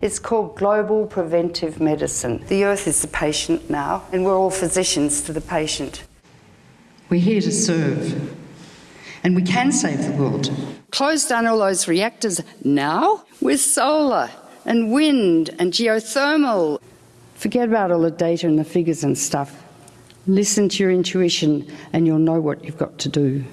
It's called global preventive medicine. The earth is the patient now, and we're all physicians to the patient. We're here to serve, and we can save the world. Close down all those reactors now with solar and wind and geothermal. Forget about all the data and the figures and stuff. Listen to your intuition, and you'll know what you've got to do.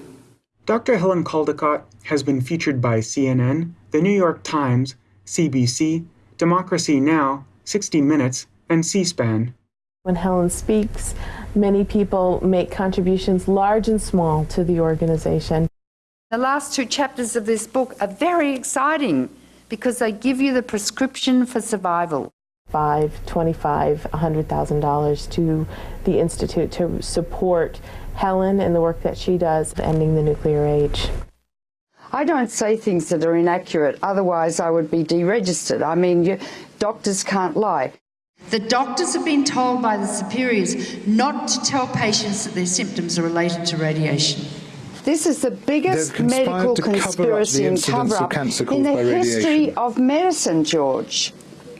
Dr. Helen Caldicott has been featured by CNN, The New York Times, CBC, Democracy Now!, 60 Minutes, and C SPAN. When Helen speaks, many people make contributions large and small to the organization. The last two chapters of this book are very exciting because they give you the prescription for survival. Five, twenty-five, a hundred thousand dollars to the institute to support Helen and the work that she does ending the nuclear age. I don't say things that are inaccurate, otherwise I would be deregistered. I mean, you, doctors can't lie. The doctors have been told by the superiors not to tell patients that their symptoms are related to radiation. This is the biggest medical conspiracy and cover-up in the history of medicine, George.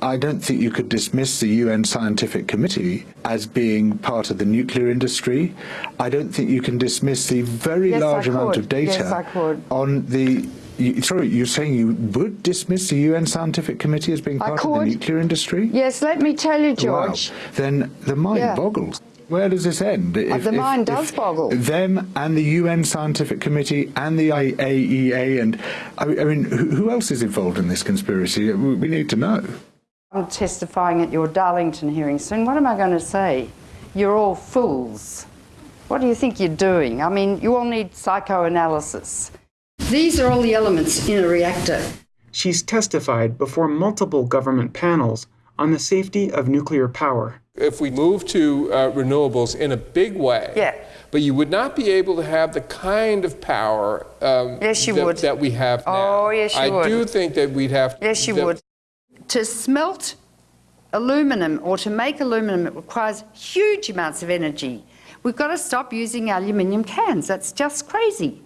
I don't think you could dismiss the UN Scientific Committee as being part of the nuclear industry. I don't think you can dismiss the very Yes, I large amount could. of data Yes, I on the. You, sorry, you're saying you would dismiss the UN Scientific Committee as being part of the nuclear industry? Yes, let me tell you, George. Wow. Then the mind Yeah. boggles. Where does this end? Uh, if, the mind does boggle. Them and the UN Scientific Committee and the IAEA and I mean, I mean who, who else is involved in this conspiracy? We need to know. I'm testifying at your Darlington hearing soon. What am I going to say? You're all fools. What do you think you're doing? I mean, you all need psychoanalysis. These are all the elements in a reactor. She's testified before multiple government panels on the safety of nuclear power. If we move to uh, renewables in a big way, Yeah. but you would not be able to have the kind of power um, Yes, you that, would. that we have now. Oh, yes, you I would. do think that we'd have. Yes, you would. To smelt aluminum or to make aluminum, it requires huge amounts of energy. We've got to stop using aluminium cans. That's just crazy.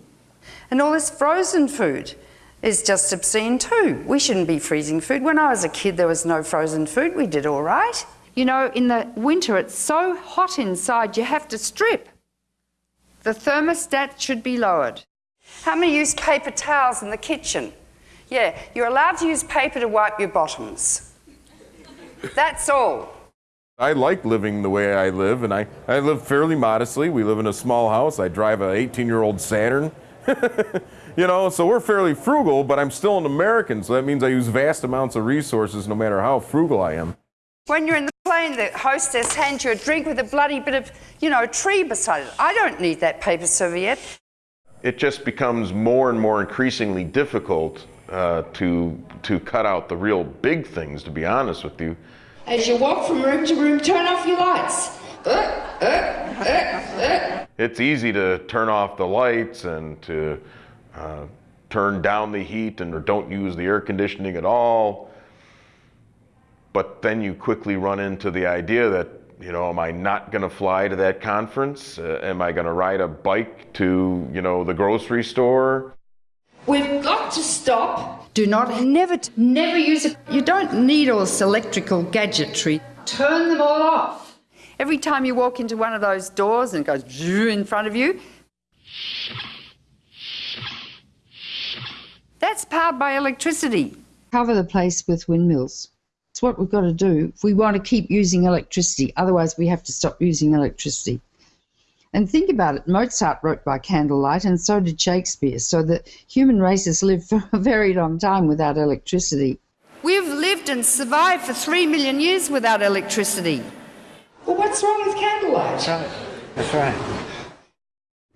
And all this frozen food is just obscene too. We shouldn't be freezing food. When I was a kid, there was no frozen food. We did all right. You know, in the winter, it's so hot inside, you have to strip. The thermostat should be lowered. How many use paper towels in the kitchen? Yeah, you're allowed to use paper to wipe your bottoms. That's all. I like living the way I live, and I, I live fairly modestly. We live in a small house. I drive an 18 year old Saturn. you know, so we're fairly frugal, but I'm still an American, so that means I use vast amounts of resources no matter how frugal I am. When you're in the plane, the hostess hands you a drink with a bloody bit of, you know, tree beside it. I don't need that paper serviette. it just becomes more and more increasingly difficult uh, to to cut out the real big things. To be honest with you, As you walk from room to room, turn off your lights. it's easy to turn off the lights and to uh, turn down the heat and or don't use the air conditioning at all. But then you quickly run into the idea that you know, am I not going to fly to that conference? Uh, am I going to ride a bike to you know the grocery store? Got to stop. Do not, never, never use it. You don't need all this electrical gadgetry. Turn them all off. Every time you walk into one of those doors and it goes in front of you, that's powered by electricity. cover the place with windmills. It's what we've got to do if we want to keep using electricity. Otherwise, we have to stop using electricity. And think about it Mozart wrote by candlelight, and so did Shakespeare. So the human race has lived for a very long time without electricity. We've lived and survived for three million years without electricity. Well, what's wrong with candlelight? That's right.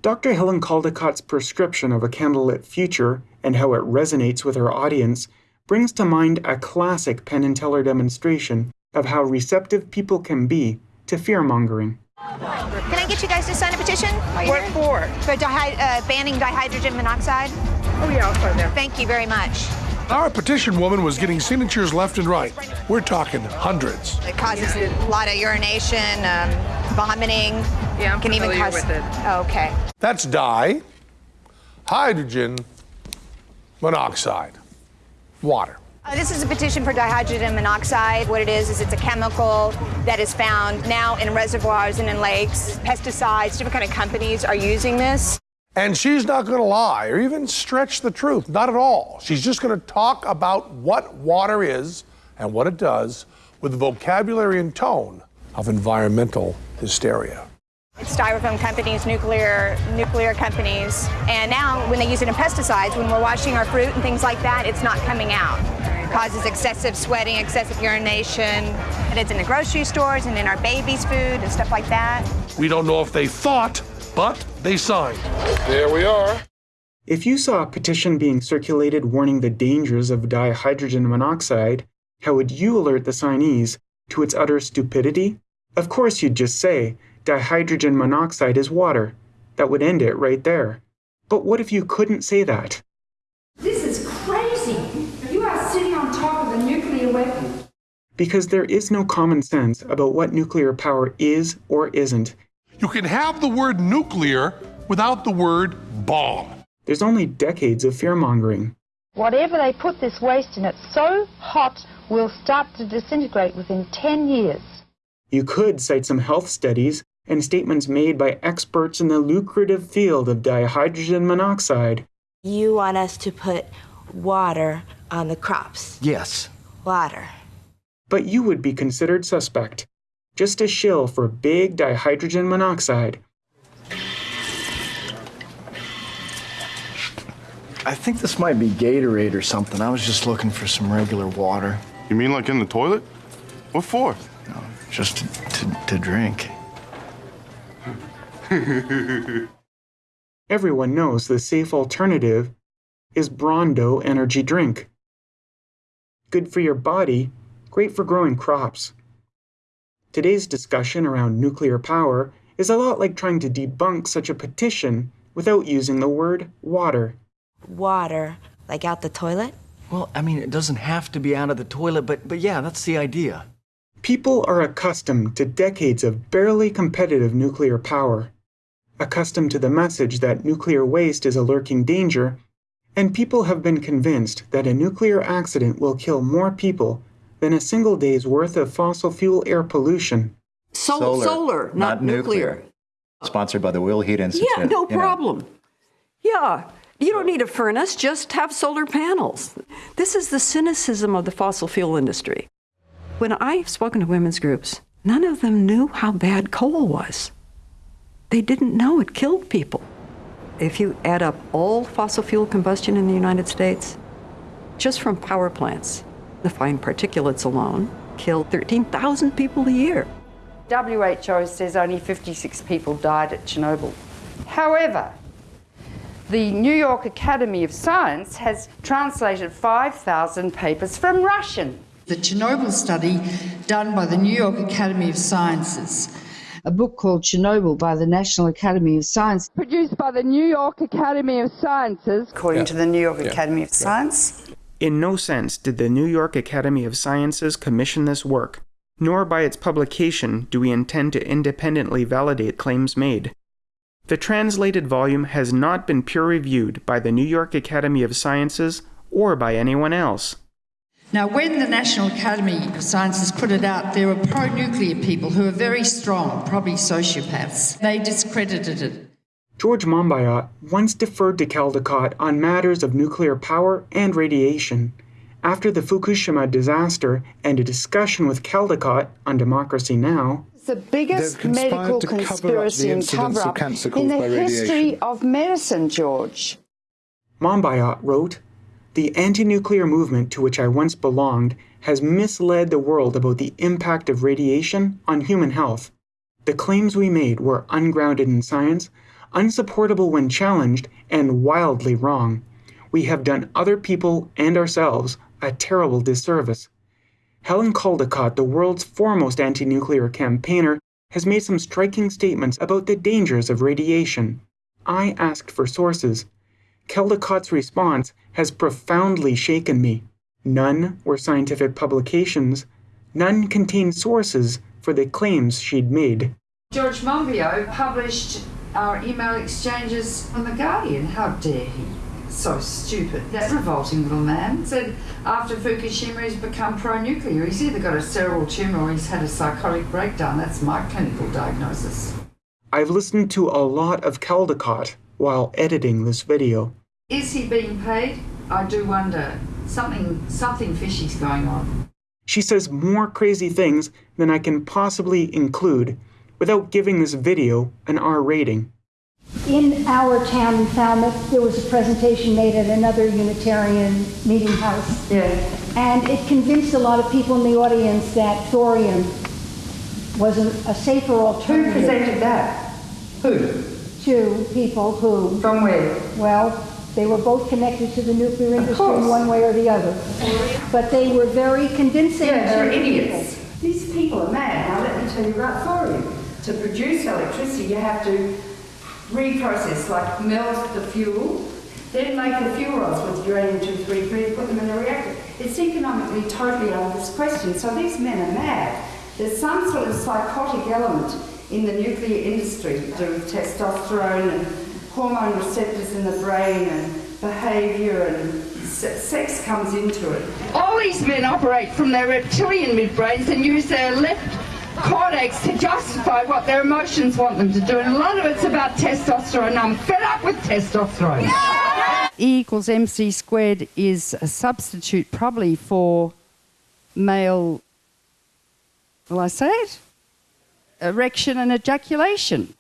Dr. Helen Caldicott's prescription of a candlelit future and how it resonates with her audience brings to mind a classic Penn and Teller demonstration of how receptive people can be to fear mongering. Can I get you guys to sign a petition? What here? for? For dihy- uh, banning dihydrogen monoxide? Oh, yeah, I'll sign that. Thank you very much. Our petition woman was getting signatures left and right. We're talking hundreds. It causes a lot of urination, um, vomiting. Yeah, I'm Can even familiar cause. with it. Oh, okay. That's di, hydrogen, monoxide, water. Uh, this is a petition for dihydrogen monoxide. What it is, is it's a chemical that is found now in reservoirs and in lakes. Pesticides, different kind of companies are using this. And she's not going to lie or even stretch the truth. Not at all. She's just going to talk about what water is and what it does with the vocabulary and tone of environmental hysteria. It's styrofoam companies, nuclear nuclear companies, and now when they use it in pesticides, when we're washing our fruit and things like that, it's not coming out. It causes excessive sweating, excessive urination, and it's in the grocery stores and in our babies' food and stuff like that. We don't know if they thought, but they signed. There we are. If you saw a petition being circulated warning the dangers of dihydrogen monoxide, how would you alert the signees to its utter stupidity? Of course, you'd just say, dihydrogen monoxide is water. That would end it right there. But what if you couldn't say that? This is crazy. You are sitting on top of a nuclear weapon. Because there is no common sense about what nuclear power is or isn't. You can have the word nuclear without the word bomb. There's only decades of fear mongering. Whatever they put this waste in, it's so hot will start to disintegrate within 10 years. You could cite some health studies and statements made by experts in the lucrative field of dihydrogen monoxide. You want us to put water on the crops. Yes. Water. But you would be considered suspect, just a shill for big dihydrogen monoxide. I think this might be Gatorade or something. I was just looking for some regular water. You mean like in the toilet? What for? No, just to, to, to drink. Everyone knows the safe alternative is Brawndo energy drink. Good for your body, great for growing crops. Today's discussion around nuclear power is a lot like trying to debunk such a petition without using the word water. Water, like out the toilet? Well, I mean, it doesn't have to be out of the toilet, but, but yeah, that's the idea. People are accustomed to decades of barely competitive nuclear power, accustomed to the message that nuclear waste is a lurking danger, and people have been convinced that a nuclear accident will kill more people than a single day's worth of fossil fuel air pollution. Sol- solar, solar, not, not nuclear. nuclear. Sponsored by the Will Heat Institute. Yeah, no problem. Know. Yeah, you don't need a furnace, just have solar panels. This is the cynicism of the fossil fuel industry. When I've spoken to women's groups, none of them knew how bad coal was. They didn't know it killed people. If you add up all fossil fuel combustion in the United States, just from power plants, the fine particulates alone kill 13,000 people a year. WHO says only 56 people died at Chernobyl. However, the New York Academy of Science has translated 5,000 papers from Russian. The Chernobyl study done by the New York Academy of Sciences. A book called Chernobyl by the National Academy of Science. Produced by the New York Academy of Sciences. According yeah. to the New York yeah. Academy of yeah. Science. In no sense did the New York Academy of Sciences commission this work, nor by its publication do we intend to independently validate claims made. The translated volume has not been peer reviewed by the New York Academy of Sciences or by anyone else. Now, when the National Academy of Sciences put it out, there were pro nuclear people who were very strong, probably sociopaths. They discredited it. George Monbiot once deferred to Caldicott on matters of nuclear power and radiation. After the Fukushima disaster and a discussion with Caldicott on Democracy Now! the biggest medical conspiracy and cover up in the history of medicine, George. Monbiot wrote, The anti nuclear movement to which I once belonged has misled the world about the impact of radiation on human health. The claims we made were ungrounded in science, unsupportable when challenged, and wildly wrong. We have done other people and ourselves a terrible disservice. Helen Caldicott, the world's foremost anti nuclear campaigner, has made some striking statements about the dangers of radiation. I asked for sources. Caldicott's response has profoundly shaken me. None were scientific publications, none contained sources for the claims she'd made. George Monbiot published our email exchanges on The Guardian. How dare he? So stupid. That revolting little man said after Fukushima he's become pro-nuclear. He's either got a cerebral tumour or he's had a psychotic breakdown. That's my clinical diagnosis. I've listened to a lot of Caldicott while editing this video. Is he being paid? I do wonder. Something, something fishy's going on. She says more crazy things than I can possibly include without giving this video an R rating. In our town in Falmouth, there was a presentation made at another Unitarian meeting house. Yeah. And it convinced a lot of people in the audience that thorium was a, a safer Who alternative. presented that? Who? Two people who. From where? Well, they were both connected to the nuclear industry in one way or the other. But they were very convincing. Yeah, they're to idiots. These people are mad. Now let me tell you about thorium. To produce electricity, you have to reprocess, like melt the fuel, then make the fuel rods with uranium-233 and put them in a reactor. It's economically totally out of this question. So these men are mad. There's some sort of psychotic element in the nuclear industry to do with testosterone and hormone receptors in the brain and behaviour and se- sex comes into it. All these men operate from their reptilian midbrains and use their left cortex to justify what their emotions want them to do. And a lot of it's about testosterone. I'm fed up with testosterone. E equals mc squared is a substitute probably for male, will I say it? Erection and ejaculation.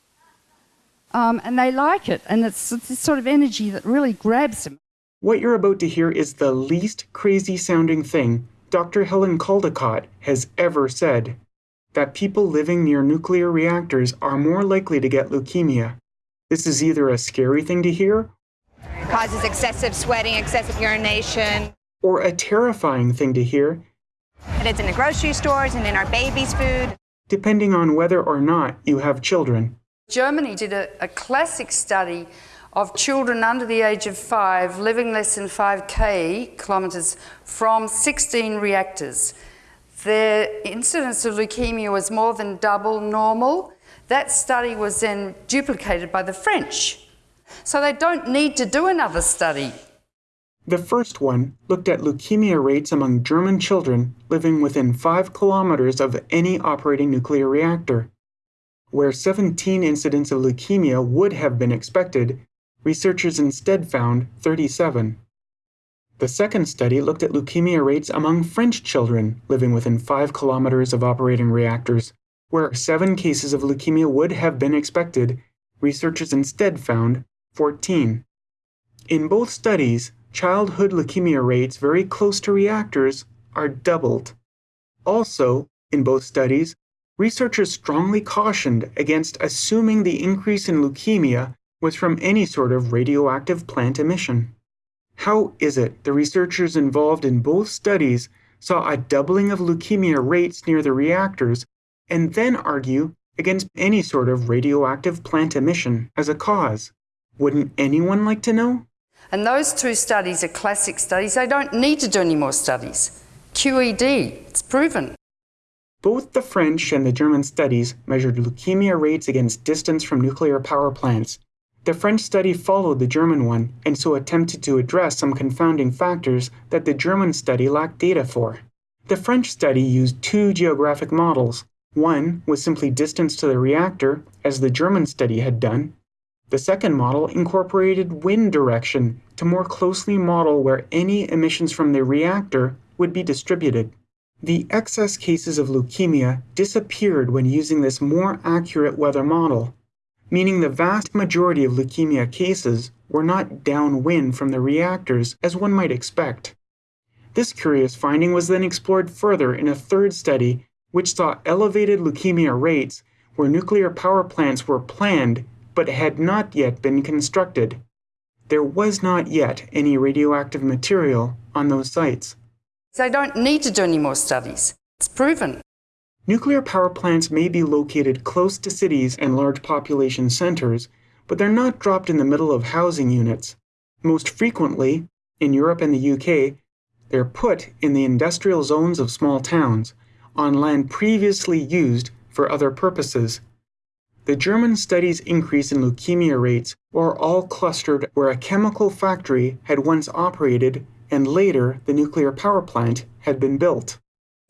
Um, and they like it. And it's this sort of energy that really grabs them. What you're about to hear is the least crazy sounding thing Dr. Helen Caldicott has ever said that people living near nuclear reactors are more likely to get leukemia. This is either a scary thing to hear Causes excessive sweating, excessive urination. or a terrifying thing to hear, And it's in the grocery stores and in our babies' food. depending on whether or not you have children. Germany did a, a classic study of children under the age of five living less than 5k kilometres from 16 reactors. Their incidence of leukemia was more than double normal. That study was then duplicated by the French. So they don't need to do another study. The first one looked at leukemia rates among German children living within 5 kilometers of any operating nuclear reactor. Where 17 incidents of leukemia would have been expected, researchers instead found 37. The second study looked at leukemia rates among French children living within 5 kilometers of operating reactors. Where 7 cases of leukemia would have been expected, researchers instead found 14. In both studies, childhood leukemia rates very close to reactors are doubled. Also, in both studies, researchers strongly cautioned against assuming the increase in leukemia was from any sort of radioactive plant emission. How is it the researchers involved in both studies saw a doubling of leukemia rates near the reactors and then argue against any sort of radioactive plant emission as a cause? Wouldn't anyone like to know? And those two studies are classic studies. They don't need to do any more studies. QED, it's proven. Both the French and the German studies measured leukemia rates against distance from nuclear power plants. The French study followed the German one and so attempted to address some confounding factors that the German study lacked data for. The French study used two geographic models. One was simply distance to the reactor, as the German study had done. The second model incorporated wind direction to more closely model where any emissions from the reactor would be distributed. The excess cases of leukemia disappeared when using this more accurate weather model, meaning the vast majority of leukemia cases were not downwind from the reactors as one might expect. This curious finding was then explored further in a third study which saw elevated leukemia rates where nuclear power plants were planned but had not yet been constructed. There was not yet any radioactive material on those sites. They don't need to do any more studies. It's proven. Nuclear power plants may be located close to cities and large population centers, but they're not dropped in the middle of housing units. Most frequently, in Europe and the UK, they're put in the industrial zones of small towns, on land previously used for other purposes. The German studies increase in leukemia rates were all clustered where a chemical factory had once operated and later the nuclear power plant had been built.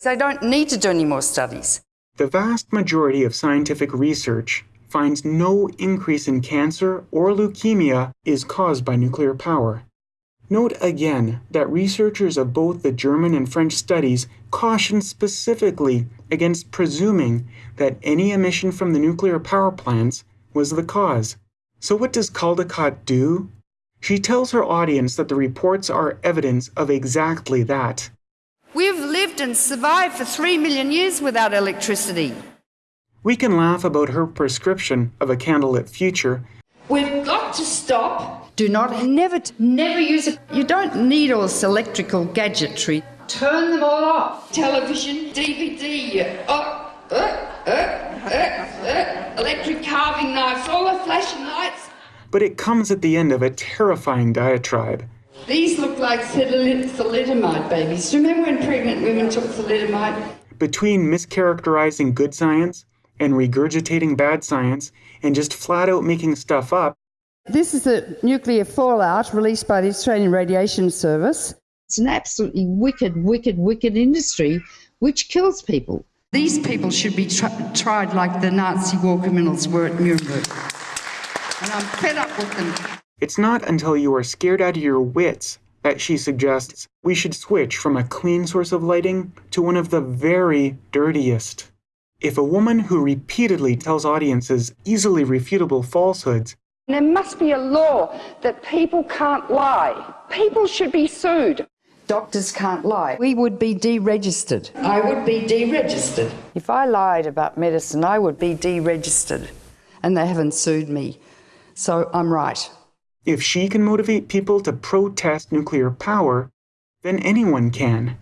They don't need to do any more studies. The vast majority of scientific research finds no increase in cancer or leukemia is caused by nuclear power. Note again that researchers of both the German and French studies caution specifically against presuming that any emission from the nuclear power plants was the cause. So, what does Caldicott do? She tells her audience that the reports are evidence of exactly that. We've lived and survived for three million years without electricity. We can laugh about her prescription of a candlelit future. We've got to stop. Do not, never, never use it. You don't need all this electrical gadgetry. Turn them all off. Television, DVD, uh, uh, uh, uh, uh, electric carving knives, all the flashing lights. But it comes at the end of a terrifying diatribe. These look like thalidomide babies. Do you Remember when pregnant women took thalidomide? Between mischaracterizing good science and regurgitating bad science and just flat out making stuff up, this is the nuclear fallout released by the Australian Radiation Service. It's an absolutely wicked, wicked, wicked industry which kills people. These people should be tr- tried like the Nazi war criminals were at Nuremberg. And I'm fed up with them. It's not until you are scared out of your wits that she suggests we should switch from a clean source of lighting to one of the very dirtiest. If a woman who repeatedly tells audiences easily refutable falsehoods there must be a law that people can't lie. People should be sued. Doctors can't lie. We would be deregistered. I would be deregistered. If I lied about medicine, I would be deregistered. And they haven't sued me. So I'm right. If she can motivate people to protest nuclear power, then anyone can.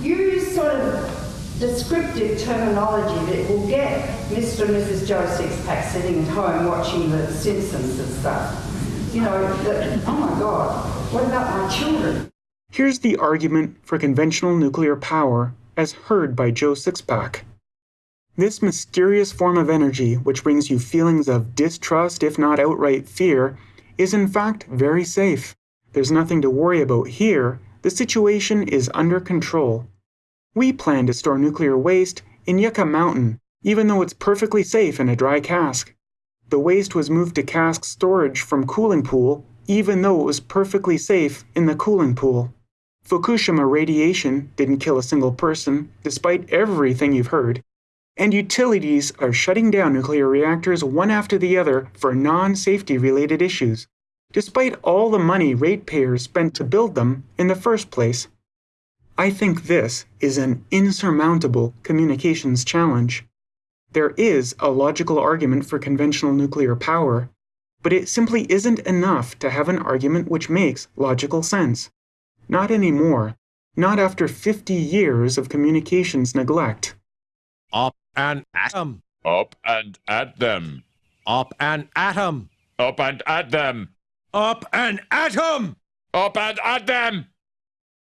You Use sort of descriptive terminology that will get Mr. and Mrs. Joe Sixpack sitting at home watching The Simpsons and stuff. You know, that, oh my God, what about my children? Here's the argument for conventional nuclear power as heard by Joe Sixpack. This mysterious form of energy, which brings you feelings of distrust, if not outright fear, is in fact very safe. There's nothing to worry about here. The situation is under control. We plan to store nuclear waste in Yucca Mountain, even though it's perfectly safe in a dry cask. The waste was moved to cask storage from cooling pool, even though it was perfectly safe in the cooling pool. Fukushima radiation didn't kill a single person, despite everything you've heard. And utilities are shutting down nuclear reactors one after the other for non safety related issues, despite all the money ratepayers spent to build them in the first place. I think this is an insurmountable communications challenge. There is a logical argument for conventional nuclear power, but it simply isn't enough to have an argument which makes logical sense. Not anymore. Not after 50 years of communications neglect. Up and atom. Up and at them. Up and atom. Up and at them. Up and atom. Up and at them.